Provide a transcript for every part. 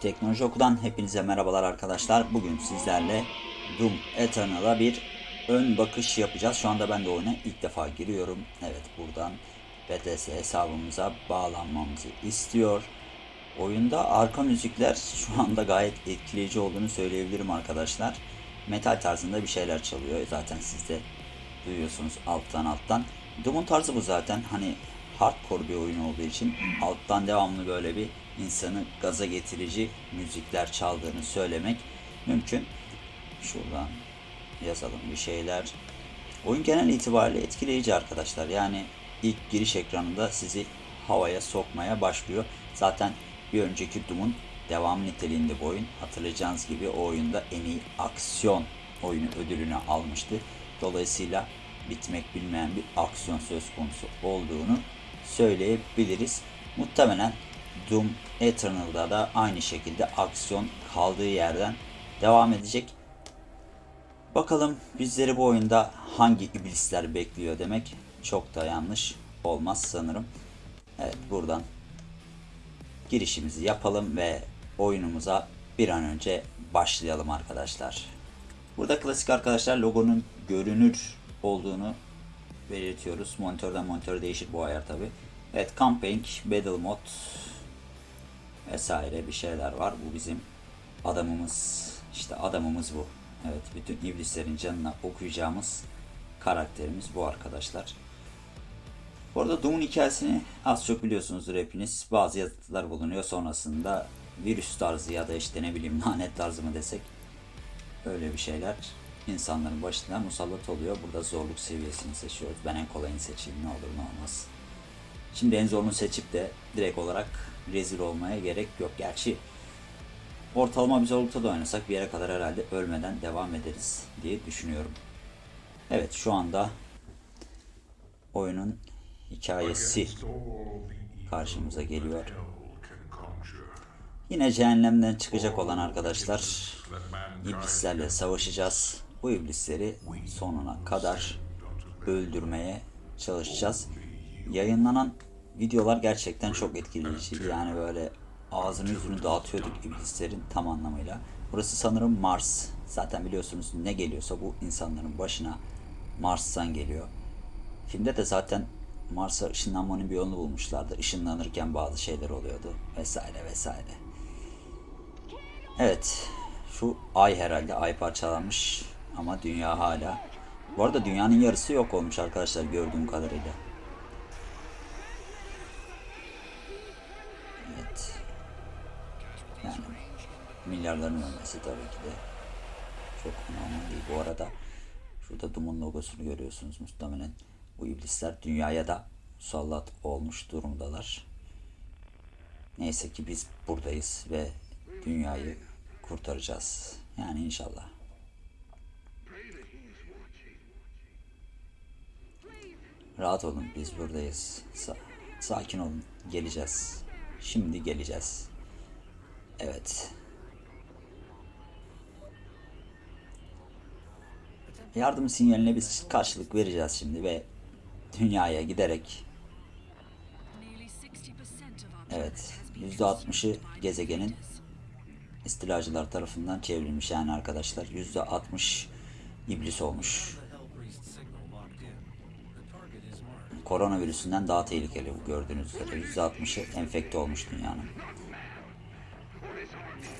Teknoloji Oku'dan hepinize merhabalar arkadaşlar. Bugün sizlerle Doom Eternal'a bir ön bakış yapacağız. Şu anda ben de oyuna ilk defa giriyorum. Evet buradan BTS hesabımıza bağlanmamızı istiyor. Oyunda arka müzikler şu anda gayet etkileyici olduğunu söyleyebilirim arkadaşlar. Metal tarzında bir şeyler çalıyor. Zaten siz de duyuyorsunuz alttan alttan. Doom'un tarzı bu zaten. Hani hardcore bir oyun olduğu için alttan devamlı böyle bir insanı gaza getirici müzikler çaldığını söylemek mümkün. Şuradan yazalım bir şeyler. Oyun genel itibariyle etkileyici arkadaşlar. Yani ilk giriş ekranında sizi havaya sokmaya başlıyor. Zaten bir önceki Doom'un devam niteliğinde bu oyun. Hatırlayacağınız gibi o oyunda en iyi aksiyon oyunu ödülünü almıştı. Dolayısıyla bitmek bilmeyen bir aksiyon söz konusu olduğunu söyleyebiliriz. Muhtemelen Doom Eternal'da da aynı şekilde aksiyon kaldığı yerden devam edecek. Bakalım bizleri bu oyunda hangi iblisler bekliyor demek çok da yanlış olmaz sanırım. Evet buradan girişimizi yapalım ve oyunumuza bir an önce başlayalım arkadaşlar. Burada klasik arkadaşlar logonun görünür olduğunu belirtiyoruz. Monitörden monitöre değişir bu ayar tabi. Evet Camping, Battle Mod vesaire bir şeyler var. Bu bizim adamımız. İşte adamımız bu. Evet bütün iblislerin canına okuyacağımız karakterimiz bu arkadaşlar. Bu arada Doom'un hikayesini az çok biliyorsunuzdur hepiniz. Bazı yazıtlar bulunuyor. Sonrasında virüs tarzı ya da işte ne bileyim lanet tarzı mı desek öyle bir şeyler insanların başına musallat oluyor. Burada zorluk seviyesini seçiyoruz. Ben en kolayını seçeyim ne olur ne olmaz. Şimdi en zorunu seçip de direkt olarak rezil olmaya gerek yok. Gerçi ortalama bir zorlukta da oynasak bir yere kadar herhalde ölmeden devam ederiz diye düşünüyorum. Evet şu anda oyunun hikayesi karşımıza geliyor. Yine cehennemden çıkacak olan arkadaşlar iblislerle savaşacağız. Bu iblisleri sonuna kadar öldürmeye çalışacağız. Yayınlanan videolar gerçekten çok etkileyiciydi. Yani böyle ağzını yüzünü dağıtıyorduk iblislerin tam anlamıyla. Burası sanırım Mars. Zaten biliyorsunuz ne geliyorsa bu insanların başına Mars'tan geliyor. Filmde de zaten Mars'a ışınlanmanın bir yolunu bulmuşlardı. Işınlanırken bazı şeyler oluyordu vesaire vesaire. Evet. Şu ay herhalde ay parçalanmış ama dünya hala. Bu arada dünyanın yarısı yok olmuş arkadaşlar gördüğüm kadarıyla. Evet. Yani milyarların ölmesi tabii ki de çok normal değil. Bu arada şurada Doom'un logosunu görüyorsunuz muhtemelen. Bu iblisler dünyaya da musallat olmuş durumdalar. Neyse ki biz buradayız ve dünyayı kurtaracağız. Yani inşallah. Rahat olun biz buradayız. Sa- sakin olun. Geleceğiz. Şimdi geleceğiz. Evet. Yardım sinyaline biz karşılık vereceğiz şimdi ve dünyaya giderek Evet. %60'ı gezegenin istilacılar tarafından çevrilmiş yani arkadaşlar. %60 iblis olmuş. Koronavirüsünden daha tehlikeli bu gördüğünüz üzere. %60'ı enfekte olmuş dünyanın.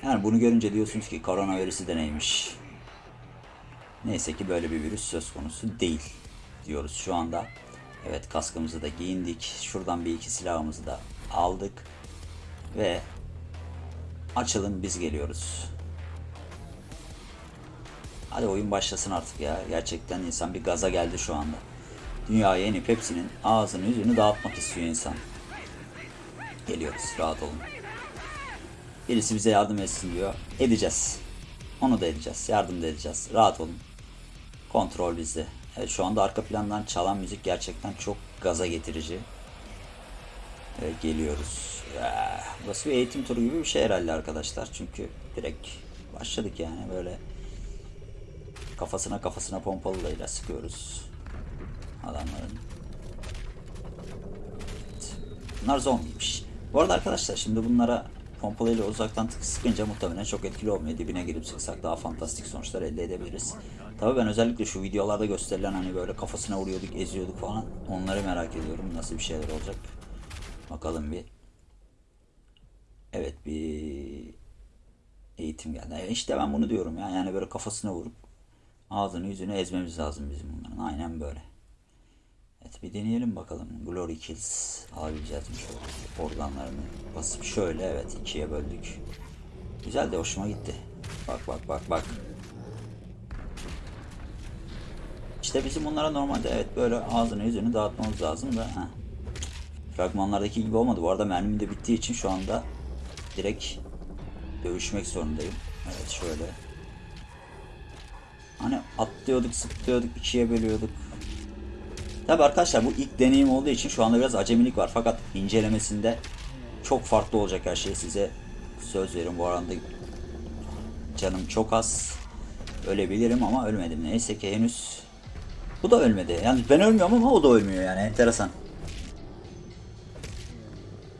Yani bunu görünce diyorsunuz ki koronavirüsü de neymiş? Neyse ki böyle bir virüs söz konusu değil diyoruz şu anda. Evet kaskımızı da giyindik. Şuradan bir iki silahımızı da aldık. Ve açılın biz geliyoruz. Hadi oyun başlasın artık ya. Gerçekten insan bir gaza geldi şu anda. Dünyaya inip hepsinin ağzını yüzünü dağıtmak istiyor insan. Geliyoruz rahat olun. Birisi bize yardım etsin diyor. Edeceğiz. Onu da edeceğiz. Yardım da edeceğiz. Rahat olun. Kontrol bizde. Evet şu anda arka plandan çalan müzik gerçekten çok gaza getirici. Evet, geliyoruz. Ya, burası bir eğitim turu gibi bir şey herhalde arkadaşlar. Çünkü direkt başladık yani böyle kafasına kafasına pompalıyla sıkıyoruz adamların. Evet. Bunlar zombiymiş. Bu arada arkadaşlar şimdi bunlara pompalıyla uzaktan sıkınca muhtemelen çok etkili olmuyor. Dibine girip sıksak daha fantastik sonuçlar elde edebiliriz. Tabii ben özellikle şu videolarda gösterilen hani böyle kafasına vuruyorduk, eziyorduk falan. Onları merak ediyorum. Nasıl bir şeyler olacak. Bakalım bir. Evet bir eğitim geldi. E İşte ben bunu diyorum ya. Yani böyle kafasına vurup ağzını yüzünü ezmemiz lazım bizim bunların. Aynen böyle. Evet bir deneyelim bakalım. Glory Kills mi şöyle organlarını basıp şöyle evet ikiye böldük. Güzel de hoşuma gitti. Bak bak bak bak. İşte bizim bunlara normalde evet böyle ağzını yüzünü dağıtmamız lazım da. Heh. Fragmanlardaki gibi olmadı. Bu arada mermim de bittiği için şu anda direkt dövüşmek zorundayım. Evet şöyle. Hani atlıyorduk, zıplıyorduk, ikiye bölüyorduk. Tabi arkadaşlar bu ilk deneyim olduğu için şu anda biraz acemilik var. Fakat incelemesinde çok farklı olacak her şey. Size söz veriyorum. Bu arada canım çok az. Ölebilirim ama ölmedim. Neyse ki henüz bu da ölmedi. Yani ben ölmüyorum ama o da ölmüyor yani. Enteresan.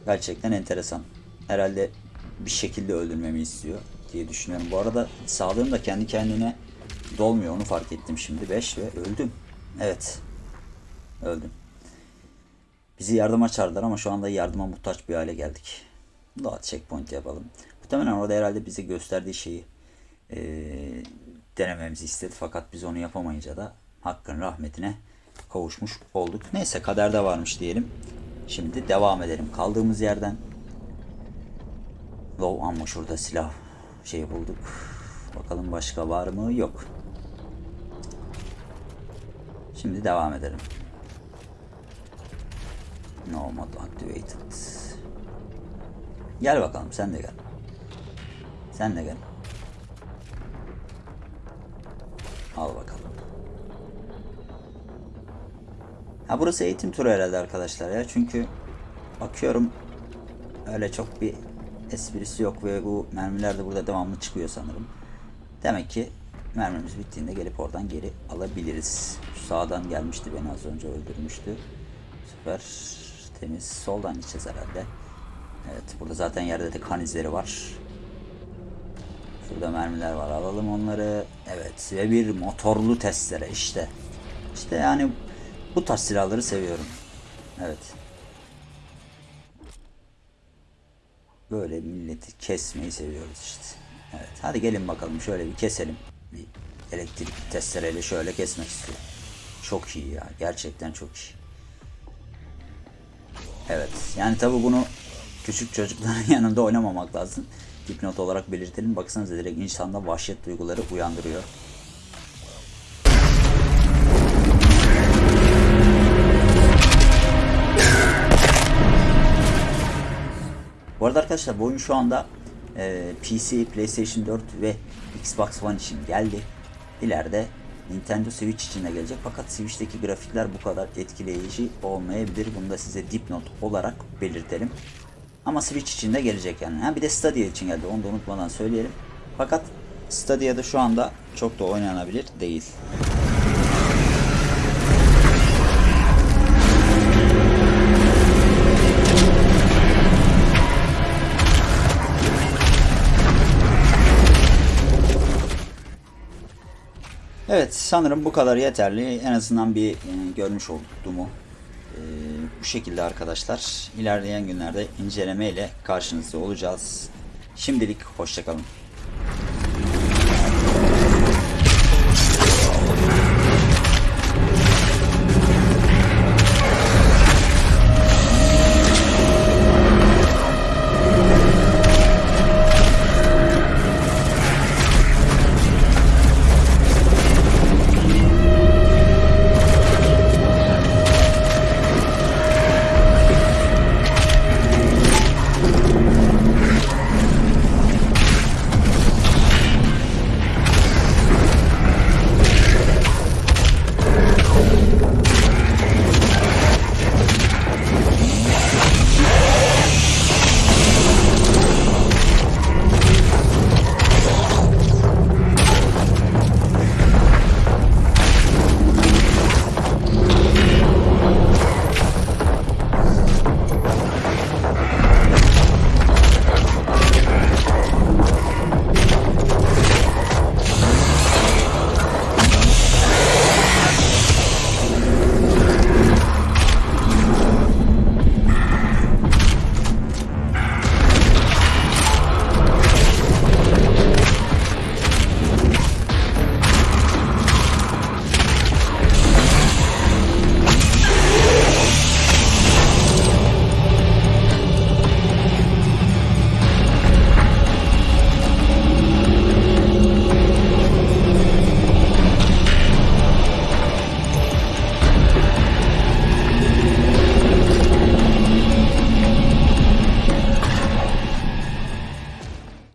Gerçekten enteresan. Herhalde bir şekilde öldürmemi istiyor diye düşünüyorum. Bu arada sağlığım da kendi kendine dolmuyor. Onu fark ettim şimdi. 5 ve öldüm. Evet. Öldüm. Bizi yardıma çağırdılar ama şu anda yardıma muhtaç bir hale geldik. Daha checkpoint yapalım. Muhtemelen orada herhalde bize gösterdiği şeyi eee, denememizi istedi. Fakat biz onu yapamayınca da Hakk'ın rahmetine kavuşmuş olduk. Neyse kaderde varmış diyelim. Şimdi devam edelim. Kaldığımız yerden Low ama şurada silah şey bulduk. Bakalım başka var mı? Yok. Şimdi devam edelim. No mod activated. Gel bakalım sen de gel. Sen de gel. Al bakalım. Ha burası eğitim turu herhalde arkadaşlar ya. Çünkü bakıyorum öyle çok bir esprisi yok ve bu mermiler de burada devamlı çıkıyor sanırım. Demek ki mermimiz bittiğinde gelip oradan geri alabiliriz. Şu sağdan gelmişti beni az önce öldürmüştü. Süper temiz. Soldan gideceğiz herhalde. Evet burada zaten yerde de kan izleri var. Şurada mermiler var. Alalım onları. Evet ve bir motorlu testere işte. İşte yani bu tarz silahları seviyorum. Evet. Böyle milleti kesmeyi seviyoruz işte. Evet. Hadi gelin bakalım şöyle bir keselim. Bir elektrik testereyle şöyle kesmek istiyorum. Çok iyi ya. Gerçekten çok iyi. Evet. Yani tabi bunu küçük çocukların yanında oynamamak lazım. Dipnot olarak belirtelim. Baksanıza direkt insanda vahşet duyguları uyandırıyor. Bu arada arkadaşlar bu oyun şu anda e, PC, PlayStation 4 ve Xbox One için geldi. İleride Nintendo Switch için de gelecek. Fakat Switch'teki grafikler bu kadar etkileyici olmayabilir. Bunu da size dipnot olarak belirtelim. Ama Switch için de gelecek yani. Ha, bir de Stadia için geldi. Onu da unutmadan söyleyelim. Fakat Stadia'da şu anda çok da oynanabilir değil. Evet sanırım bu kadar yeterli. En azından bir e, görmüş olduk. E, bu şekilde arkadaşlar. İlerleyen günlerde inceleme ile karşınızda olacağız. Şimdilik hoşçakalın.